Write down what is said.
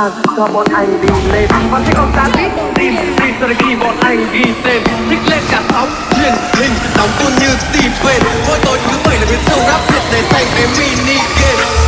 ta cho bọn anh đi lên. Và thích ông ta biết tìm tìm cho đến khi bọn anh ghi tên Thích lên cả sóng, truyền hình Đóng tuôn như Steven. Mỗi tối thứ bảy là biến sâu rap Việt để thành cái mini game.